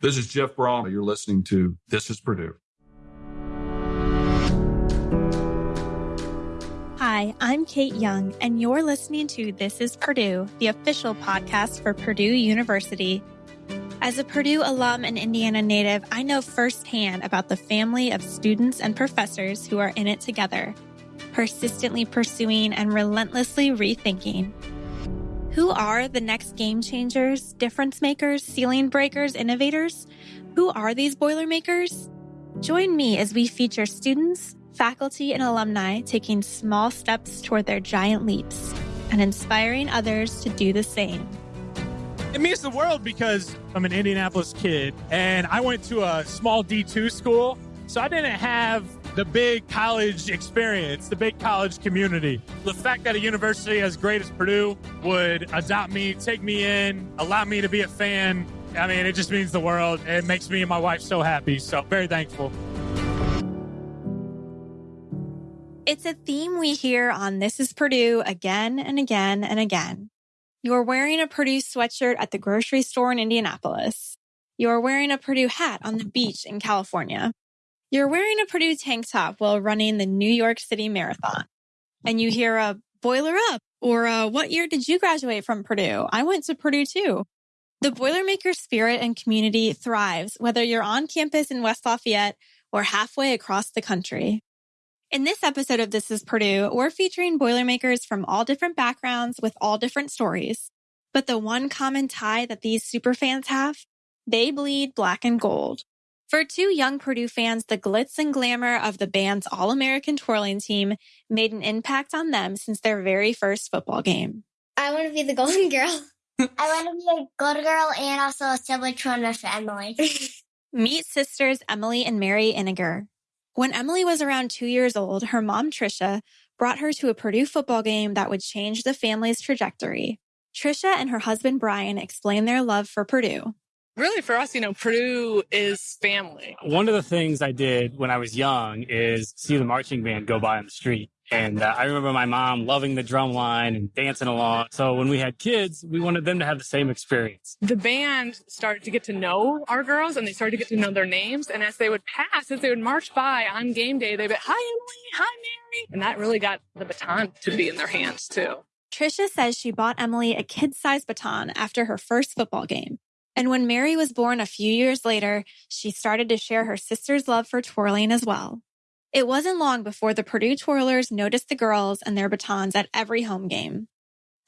This is Jeff Brohm. You're listening to This is Purdue. Hi, I'm Kate Young, and you're listening to This is Purdue, the official podcast for Purdue University. As a Purdue alum and Indiana native, I know firsthand about the family of students and professors who are in it together, persistently pursuing and relentlessly rethinking. Who are the next game changers, difference makers, ceiling breakers, innovators? Who are these Boilermakers? Join me as we feature students, faculty, and alumni taking small steps toward their giant leaps and inspiring others to do the same. It means the world because I'm an Indianapolis kid and I went to a small D2 school. So I didn't have the big college experience, the big college community. The fact that a university as great as Purdue would adopt me, take me in, allow me to be a fan, I mean, it just means the world. It makes me and my wife so happy. So, very thankful. It's a theme we hear on This is Purdue again and again and again. You're wearing a Purdue sweatshirt at the grocery store in Indianapolis. You're wearing a Purdue hat on the beach in California. You're wearing a Purdue tank top while running the New York City Marathon. And you hear a boiler up or a, what year did you graduate from Purdue? I went to Purdue too. The Boilermaker spirit and community thrives whether you're on campus in West Lafayette or halfway across the country. In this episode of This is Purdue, we're featuring Boilermakers from all different backgrounds with all different stories. But the one common tie that these superfans have, they bleed black and gold. For two young Purdue fans, the glitz and glamour of the band's All American twirling team made an impact on them since their very first football game. I want to be the golden girl. I want to be a golden girl and also a sibling for Emily. Meet sisters Emily and Mary Iniger. When Emily was around two years old, her mom, Trisha, brought her to a Purdue football game that would change the family's trajectory. Trisha and her husband, Brian, explained their love for Purdue really for us, you know, Purdue is family. One of the things I did when I was young is see the marching band go by on the street. And uh, I remember my mom loving the drum line and dancing along. So when we had kids, we wanted them to have the same experience. The band started to get to know our girls and they started to get to know their names. And as they would pass, as they would march by on game day, they'd be, hi, Emily, hi, Mary. And that really got the baton to be in their hands too. Trisha says she bought Emily a kid sized baton after her first football game. And when Mary was born a few years later, she started to share her sister's love for twirling as well. It wasn't long before the Purdue twirlers noticed the girls and their batons at every home game.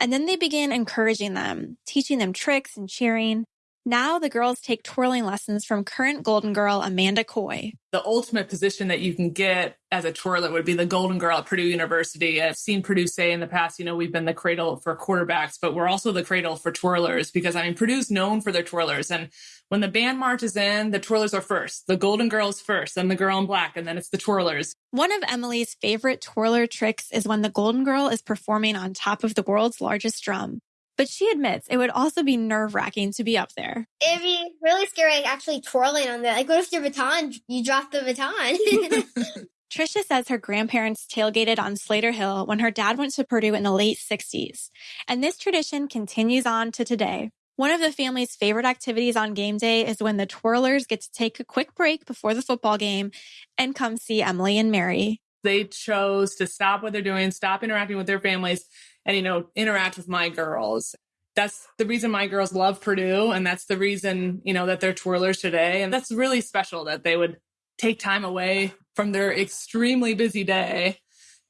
And then they began encouraging them, teaching them tricks and cheering. Now the girls take twirling lessons from current Golden Girl Amanda Coy. The ultimate position that you can get as a twirler would be the Golden Girl at Purdue University. I've seen Purdue say in the past, you know, we've been the cradle for quarterbacks, but we're also the cradle for twirlers because I mean, Purdue's known for their twirlers. And when the band marches in, the twirlers are first. The Golden Girls first, then the girl in black, and then it's the twirlers. One of Emily's favorite twirler tricks is when the Golden Girl is performing on top of the world's largest drum. But she admits it would also be nerve wracking to be up there. It'd be really scary actually twirling on there. Like, what if your baton, you drop the baton? Trisha says her grandparents tailgated on Slayter Hill when her dad went to Purdue in the late 60s. And this tradition continues on to today. One of the family's favorite activities on game day is when the twirlers get to take a quick break before the football game and come see Emily and Mary. They chose to stop what they're doing, stop interacting with their families, and, you know, interact with my girls. That's the reason my girls love Purdue. And that's the reason, you know, that they're twirlers today. And that's really special that they would take time away from their extremely busy day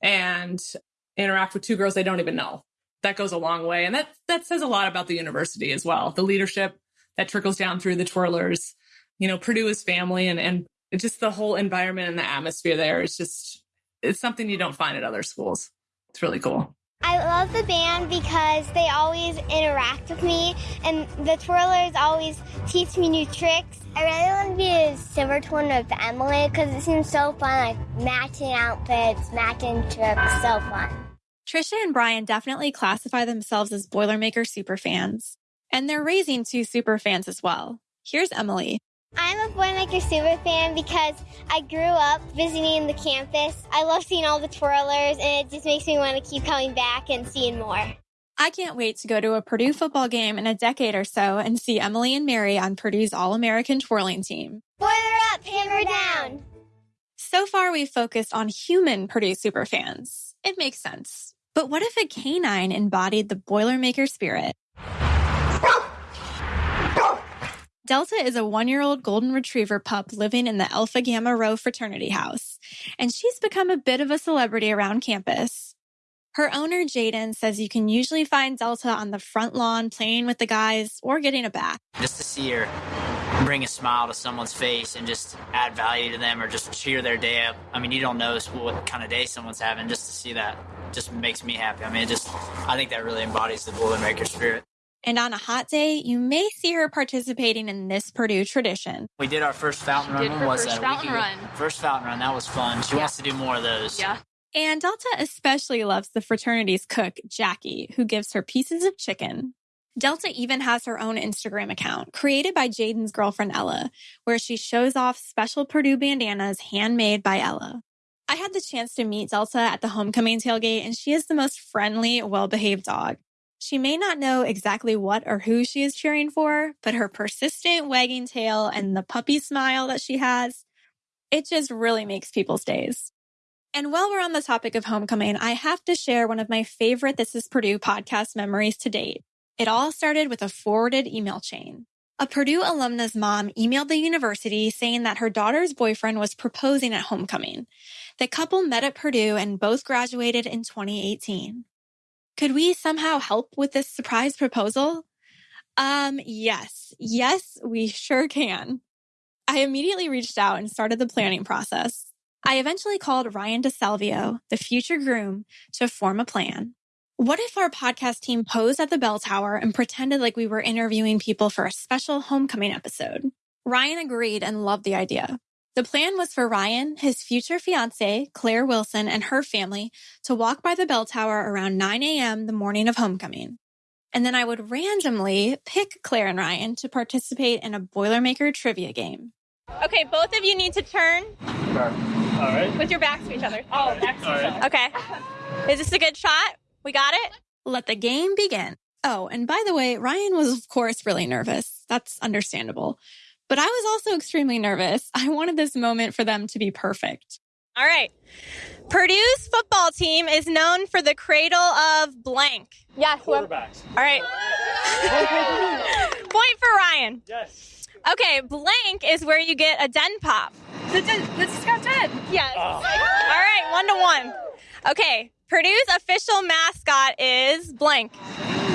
and interact with two girls they don't even know. That goes a long way. And that, that says a lot about the university as well. The leadership that trickles down through the twirlers. You know, Purdue is family and, and just the whole environment and the atmosphere there is just, it's something you don't find at other schools. It's really cool. I love the band because they always interact with me, and the twirlers always teach me new tricks. I really want to be a silver twin with Emily because it seems so fun, like matching outfits, matching tricks, so fun. Trisha and Brian definitely classify themselves as Boilermaker superfans, and they're raising two superfans as well. Here's Emily. I'm a Boilermaker super fan because I grew up visiting the campus. I love seeing all the twirlers, and it just makes me want to keep coming back and seeing more. I can't wait to go to a Purdue football game in a decade or so and see Emily and Mary on Purdue's All American twirling team. Boiler up, hammer down. So far, we've focused on human Purdue superfans. It makes sense. But what if a canine embodied the Boilermaker spirit? Delta is a one year old golden retriever pup living in the Alpha Gamma Rho fraternity house, and she's become a bit of a celebrity around campus. Her owner, Jaden, says you can usually find Delta on the front lawn playing with the guys or getting a bath. Just to see her bring a smile to someone's face and just add value to them or just cheer their day up. I mean, you don't know what kind of day someone's having. Just to see that just makes me happy. I mean, it just, I think that really embodies the Boilermaker spirit. And on a hot day, you may see her participating in this Purdue tradition. We did our first fountain run. did When her was first that? A fountain run. First fountain run. That was fun. She Yeah. wants to do more of those. Yeah. And Delta especially loves the fraternity's cook, Jackie, who gives her pieces of chicken. Delta even has her own Instagram account, created by Jaden's girlfriend Ella, where she shows off special Purdue bandanas handmade by Ella. I had the chance to meet Delta at the homecoming tailgate, and she is the most friendly, well behaved dog. She may not know exactly what or who she is cheering for, but her persistent wagging tail and the puppy smile that she has, it just really makes people's days. And while we're on the topic of homecoming, I have to share one of my favorite This is Purdue podcast memories to date. It all started with a forwarded email chain. A Purdue alumna's mom emailed the university saying that her daughter's boyfriend was proposing at homecoming. The couple met at Purdue and both graduated in 2018. Could we somehow help with this surprise proposal? Um, yes. Yes, we sure can. I immediately reached out and started the planning process. I eventually called Ryan DeSalvio, the future groom, to form a plan. What if our podcast team posed at the bell tower and pretended like we were interviewing people for a special homecoming episode? Ryan agreed and loved the idea. The plan was for Ryan, his future fiancee, Claire Wilson, and her family to walk by the bell tower around 9 a.m. the morning of homecoming. And then I would randomly pick Claire and Ryan to participate in a Boilermaker trivia game. Okay, both of you need to turn All right. with your backs to each other. Oh, next Okay. Is this a good shot? We got it? Let the game begin. Oh, and by the way, Ryan was, of course, really nervous. That's understandable. But I was also extremely nervous. I wanted this moment for them to be perfect. All right. Purdue's football team is known for the cradle of blank. Yeah, whoever. Quarterbacks. All right. Point for Ryan. Yes. Okay, blank is where you get a den pop. This is, this is got 10. Yes. Ah. All right, one to one. Okay, Purdue's official mascot is blank.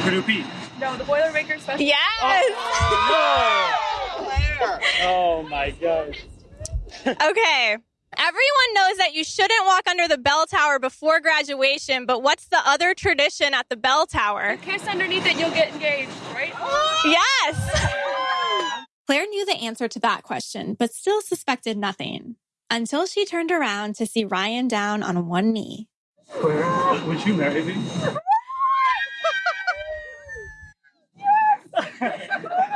Purdue Pete. No, the Boilermaker special. Yes. Oh Oh my gosh. Okay. Everyone knows that you shouldn't walk under the bell tower before graduation, but what's the other tradition at the bell tower? Kiss underneath it, you'll get engaged, right? Yes. Claire knew the answer to that question, but still suspected nothing until she turned around to see Ryan down on one knee. Claire, would you marry me? Yay!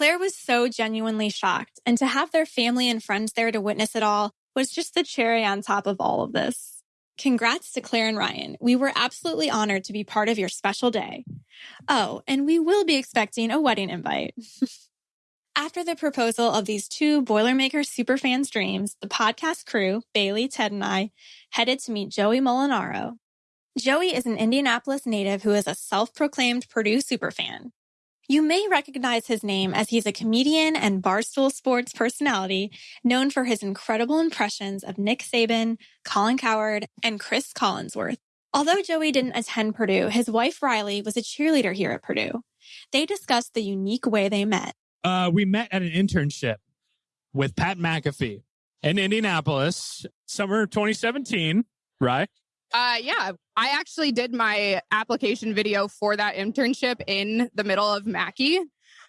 Claire was so genuinely shocked, and to have their family and friends there to witness it all was just the cherry on top of all of this. Congrats to Claire and Ryan. We were absolutely honored to be part of your special day. Oh, and we will be expecting a wedding invite. After the proposal of these two Boilermaker superfans' dreams, the podcast crew, Bailey, Ted, and I, headed to meet Joey Molinaro. Joey is an Indianapolis native who is a self-proclaimed Purdue superfan. You may recognize his name as he's a comedian and Barstool Sports personality known for his incredible impressions of Nick Saban, Colin Cowherd, and Chris Collinsworth. Although Joey didn't attend Purdue, his wife Riley was a cheerleader here at Purdue. They discussed the unique way they met. Uh, we met at an internship with Pat McAfee in Indianapolis, summer 2017, right? Uh, yeah, I actually did my application video for that internship in the middle of Mackey.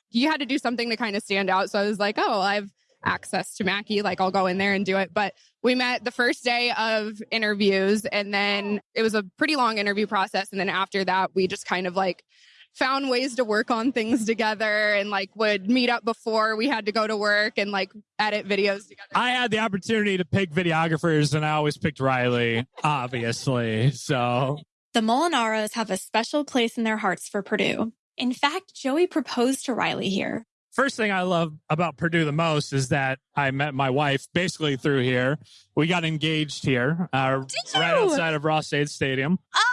You had to do something to kind of stand out. So I was like, oh, I have access to Mackey. Like, I'll go in there and do it. But we met the first day of interviews, and then it was a pretty long interview process. And then after that, we just kind of like found ways to work on things together and like would meet up before we had to go to work and like edit videos together. I had the opportunity to pick videographers, and I always picked Riley, obviously. So The Molinaros have a special place in their hearts for Purdue. In fact, Joey proposed to Riley here. first thing I love about Purdue the most is that I met my wife basically through here. We got engaged here, uh, right outside of Ross-Ade Stadium. Oh,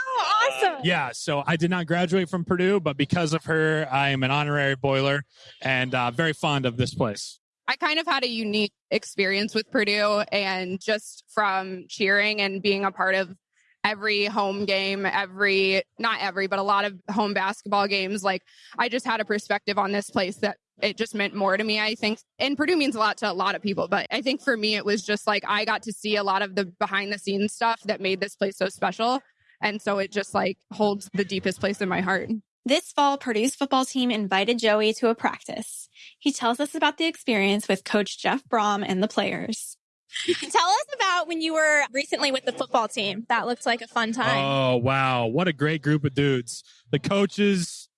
awesome. Yeah, so I did not graduate from Purdue, but because of her, I am an honorary boiler and uh, very fond of this place. I kind of had a unique experience with Purdue and just from cheering and being a part of every home game, every, not every, but a lot of home basketball games. Like I just had a perspective on this place that it just meant more to me, I think. And Purdue means a lot to a lot of people, but I think for me, it was just like I got to see a lot of the behind the scenes stuff that made this place so special. And so it just like holds the deepest place in my heart. This fall, Purdue's football team invited Joey to a practice. He tells us about the experience with Coach Jeff Brohm and the players. Tell us about when you were recently with the football team. That looked like a fun time. Oh, wow. What a great group of dudes. The coaches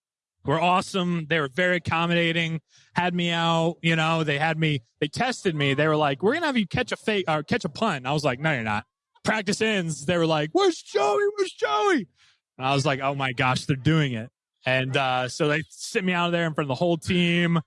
were awesome. They were very accommodating, had me out, you know, they had me, they tested me. They were like, we're going to have you catch a fake or catch a punt. I was like, no, you're not. Practice ends. They were like, where's Joey? Where's Joey? And I was like, oh my gosh, they're doing it. And uh, so they sent me out of there in front of the whole team.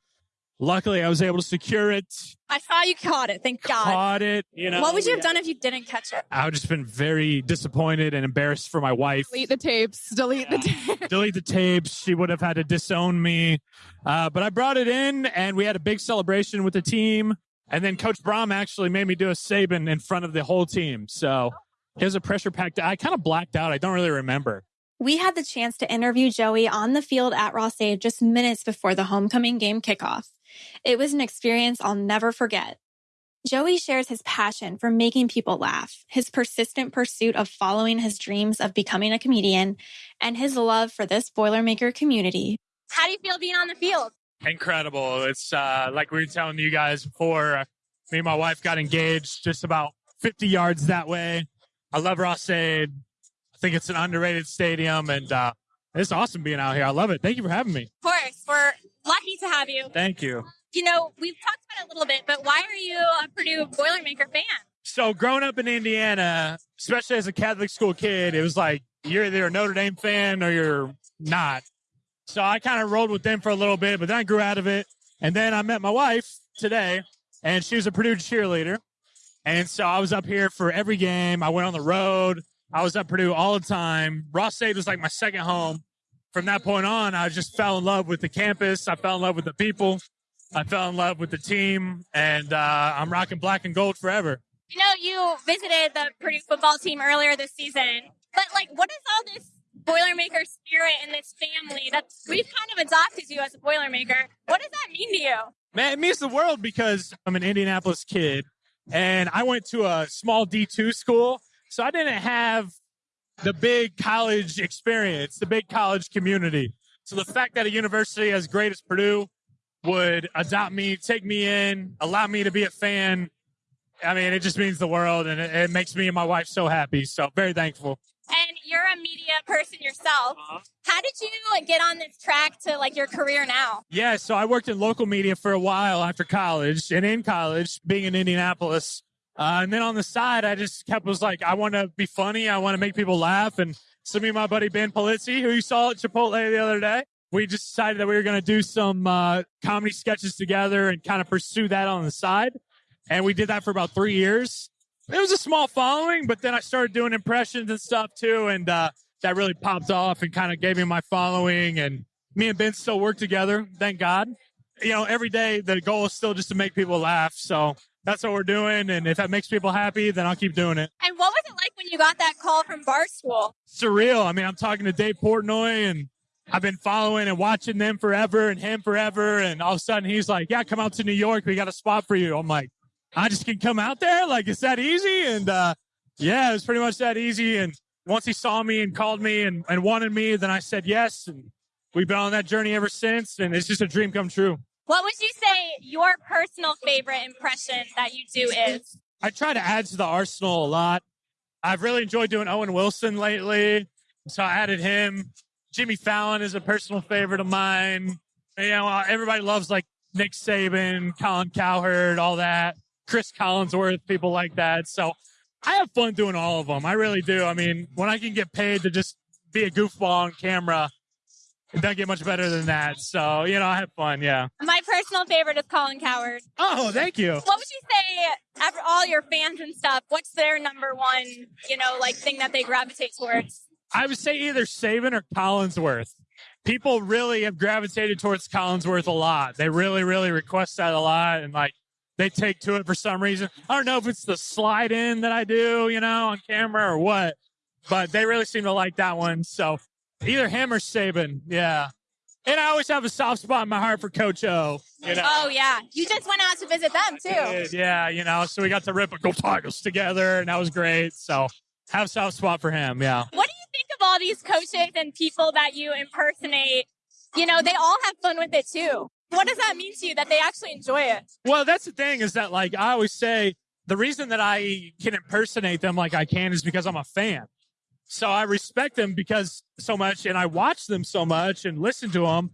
Luckily, I was able to secure it, I saw you caught it. Thank God. caught it. You know, what would you have done if you didn't catch it? I would just been very disappointed and embarrassed for my wife. Delete the tapes, delete the tapes. delete the tapes. She would have had to disown me. Uh, but I brought it in and we had a big celebration with the team. And then Coach Brohm actually made me do a Saban in front of the whole team. So it was a pressure packed. I kind of blacked out. I don't really remember. We had the chance to interview Joey on the field at Ross-Ade just minutes before the homecoming game kickoff. It was an experience I'll never forget. Joey shares his passion for making people laugh, his persistent pursuit of following his dreams of becoming a comedian, and his love for this Boilermaker community. How do you feel being on the field? Incredible. It's uh, like we were telling you guys before. uh, Me and my wife got engaged just about 50 yards that way. I love Ross-Ade. I think it's an underrated stadium and uh, it's awesome being out here. I love it. Thank you for having me. Of course, we're lucky to have you. Thank you. You know, we've talked about it a little bit, but why are you a Purdue Boilermaker fan? So growing up in Indiana, especially as a Catholic school kid, it was like you're either a Notre Dame fan or you're not. So I kind of rolled with them for a little bit, but then I grew out of it. And then I met my wife today, and she was a Purdue cheerleader. And so I was up here for every game. I went on the road. I was at Purdue all the time. Ross-Ade was like my second home. From that point on, I just fell in love with the campus. I fell in love with the people. I fell in love with the team, and uh, I'm rocking black and gold forever. You know, you visited the Purdue football team earlier this season, but like, what is all this Boilermaker spirit in this family? That we've kind of adopted you as a Boilermaker. What does that mean to you? Man, it means the world because I'm an Indianapolis kid and I went to a small D2 school. So I didn't have the big college experience, the big college community. So the fact that a university as great as Purdue would adopt me, take me in, allow me to be a fan, I mean, it just means the world and it, it makes me and my wife so happy. So very thankful. You're a media person yourself. How did you get on this track to like your career now? Yeah, so I worked in local media for a while after college, and in college, being in Indianapolis, uh, and then on the side, I just kept was like, I want to be funny, I want to make people laugh, and so me and my buddy Ben Polizzi, who you saw at Chipotle the other day, we just decided that we were going to do some uh, comedy sketches together and kind of pursue that on the side, and we did that for about three years. It was a small following, but then I started doing impressions and stuff too, and uh, that really popped off and kind of gave me my following and me and Ben still work together, thank God. You know, every day the goal is still just to make people laugh. So that's what we're doing. And if that makes people happy, then I'll keep doing it. And what was it like when you got that call from Barstool? Surreal. I mean, I'm talking to Dave Portnoy and I've been following and watching them forever and him forever. And all of a sudden he's like, yeah, come out to New York. We got a spot for you. I'm like, I just can come out there. Like, it's that easy. And, uh, yeah, it was pretty much that easy. And once he saw me and called me and, and wanted me, then I said yes. And we've been on that journey ever since. And it's just a dream come true. What would you say your personal favorite impression that you do is? I try to add to the arsenal a lot. I've really enjoyed doing Owen Wilson lately. So I added him. Jimmy Fallon is a personal favorite of mine. You know, everybody loves like Nick Saban, Colin Cowherd, all that. Chris Collinsworth, people like that. So I have fun doing all of them. I really do. I mean, when I can get paid to just be a goofball on camera, it doesn't get much better than that. So, you know, I have fun. Yeah. My personal favorite is Colin Cowherd. Oh, thank you. What would you say, after all your fans and stuff, what's their number one, you know, like thing that they gravitate towards? I would say either Saban or Collinsworth. People really have gravitated towards Collinsworth a lot. They really, really request that a lot. And like, they take to it for some reason. I don't know if it's the slide in that I do, you know, on camera or what, but they really seem to like that one. So either him or Saban. Yeah. And I always have a soft spot in my heart for Coach O. You know? Oh yeah, you just went out to visit them too. Yeah, you know, so we got to rip a Go Tigers together, and that was great. So have a soft spot for him. Yeah. What do you think of all these coaches and people that you impersonate? You know, they all have fun with it too. What does that mean to you that they actually enjoy it? Well, that's the thing is that like I always say the reason that I can impersonate them like I can is because I'm a fan. So I respect them because so much and I watch them so much and listen to them.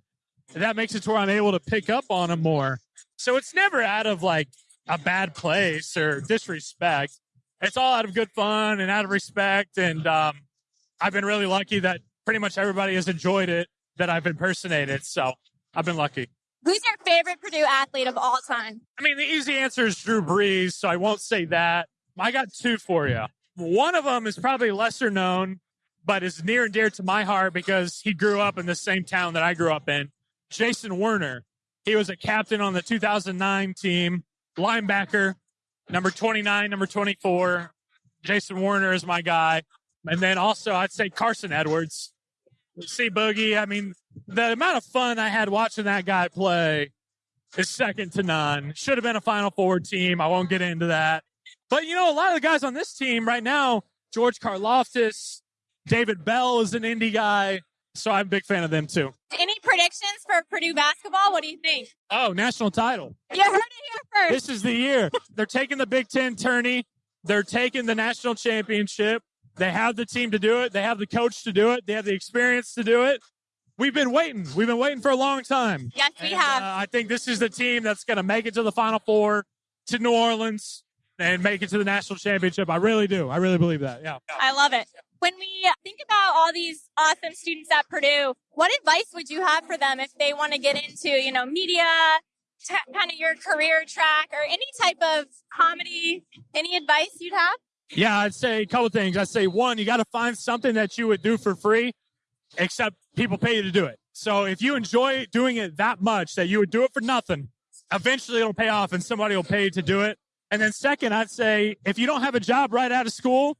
That makes it to where I'm able to pick up on them more. So it's never out of like a bad place or disrespect. It's all out of good fun and out of respect. And um, I've been really lucky that pretty much everybody has enjoyed it that I've impersonated. So I've been lucky. Who's your favorite Purdue athlete of all time? I mean, the easy answer is Drew Brees, so I won't say that. I got two for you. One of them is probably lesser known, but is near and dear to my heart because he grew up in the same town that I grew up in. Jason Werner. He was a captain on the 2009 team, linebacker, number 29, number 24. Jason Werner is my guy. And then also, I'd say Carsen Edwards. See Boogie. I mean, the amount of fun I had watching that guy play is second to none. Should have been a Final Four team. I won't get into that. But you know, a lot of the guys on this team right now, George Karlaftis, David Bell is an indie guy. So I'm a big fan of them too. Any predictions for Purdue basketball? What do you think? Oh, national title. You heard it here first. This is the year. They're taking the Big Ten tourney. They're taking the national championship. They have the team to do it. They have the coach to do it. They have the experience to do it. We've been waiting. We've been waiting for a long time. Yes, we And, have. Uh, I think this is the team that's going to make it to the Final Four, to New Orleans, and make it to the national championship. I really do. I really believe that. Yeah. I love it. When we think about all these awesome students at Purdue, what advice would you have for them if they want to get into, you know, media, t- kind of your career track, or any type of comedy? Any advice you'd have? Yeah, I'd say a couple things. I'd say one, you got to find something that you would do for free, except people pay you to do it. So if you enjoy doing it that much that you would do it for nothing, eventually it'll pay off and somebody will pay you to do it. And then second, I'd say if you don't have a job right out of school,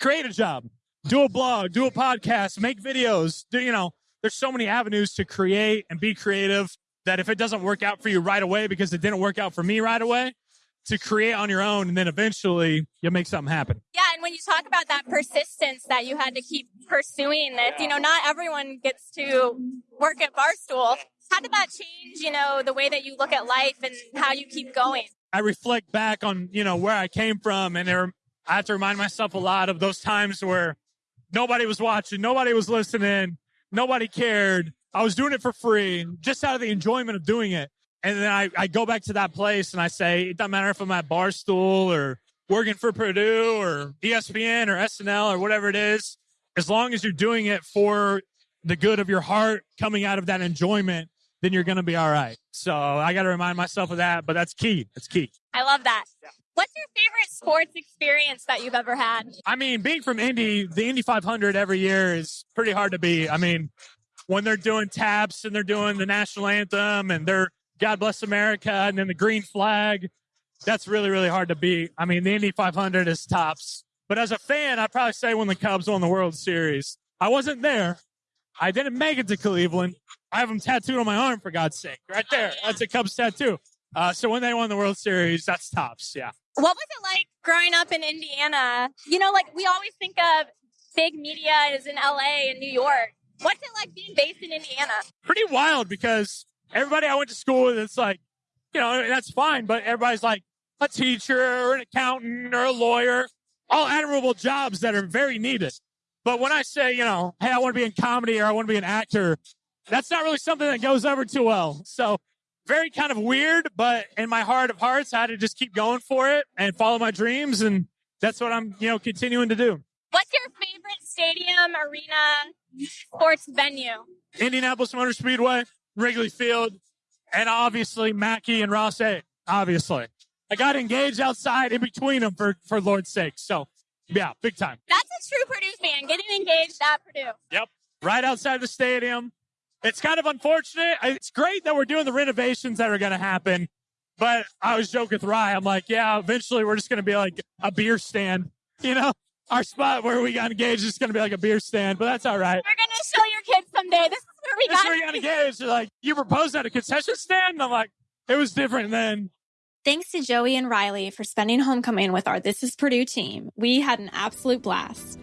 create a job, do a blog, do a podcast, make videos. Do you know? There's so many avenues to create and be creative that if it doesn't work out for you right away because it didn't work out for me right away, to create on your own and then eventually you'll make something happen. Yeah, and when you talk about that persistence that you had to keep pursuing this, you know, not everyone gets to work at Barstool. How did that change, you know, the way that you look at life and how you keep going? I reflect back on, you know, where I came from and there, I have to remind myself a lot of those times where nobody was watching, nobody was listening, nobody cared. I was doing it for free, just out of the enjoyment of doing it. And then I, I go back to that place and I say, it doesn't matter if I'm at Barstool or working for Purdue or ESPN or SNL or whatever it is, as long as you're doing it for the good of your heart coming out of that enjoyment, then you're going to be all right. So I got to remind myself of that, but that's key. That's key. I love that. What's your favorite sports experience that you've ever had? I mean, being from Indy, the Indy 500 every year is pretty hard to beat. I mean, when they're doing taps and they're doing the national anthem and they're God bless America and then the green flag, that's really, really hard to beat. I mean, the Indy 500 is tops. But as a fan, I'd probably say when the Cubs won the World Series. I wasn't there. I didn't make it to Cleveland. I have them tattooed on my arm, for God's sake. Right there. That's a Cubs tattoo. Uh, so when they won the World Series, that's tops. Yeah. What was it like growing up in Indiana? You know, like we always think of big media is in LA and New York. What's it like being based in Indiana? pretty wild because everybody I went to school with, it's like, you know, that's fine, but everybody's like a teacher or an accountant or a lawyer, all admirable jobs that are very needed. But when I say, you know, hey, I want to be in comedy or I want to be an actor, that's not really something that goes over too well. So very kind of weird, but in my heart of hearts, I had to just keep going for it and follow my dreams. And that's what I'm, you know, continuing to do. What's your favorite stadium, arena, sports venue? Indianapolis Motor Speedway, Wrigley Field, and obviously Mackey and Ross-Ade. obviously. I got engaged outside in between them for, for Lord's sake. So, yeah, big time. That's a true Purdue fan, getting engaged at Purdue. Yep. Right outside the stadium. It's kind of unfortunate. It's great that we're doing the renovations that are going to happen. But I was joking with Rye. I'm like, yeah, eventually we're just going to be like a beer stand. You know, our spot where we got engaged is going to be like a beer stand, but that's all right. We're going to show your kids someday. This is we got where you got engaged. They're like, you proposed at a concession stand? And I'm like, it was different then. Thanks to Joey and Riley for spending homecoming with our This is Purdue team. We had an absolute blast.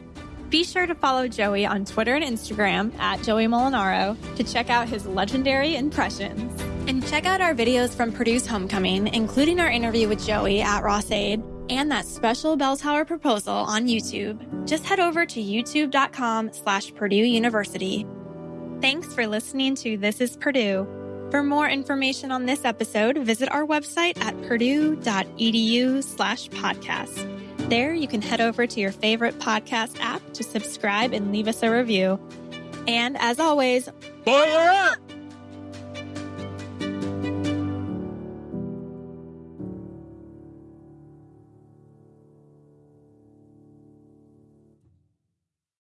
Be sure to follow Joey on Twitter and Instagram at Joey Molinaro to check out his legendary impressions. And check out our videos from Purdue's homecoming, including our interview with Joey at Ross-Ade and that special bell tower proposal on YouTube. Just head over to youtube.com slash Purdue University. Thanks for listening to This is Purdue. For more information on this episode, visit our website at purdue.edu slash podcast. There, you can head over to your favorite podcast app to subscribe and leave us a review. And as always, boiler up!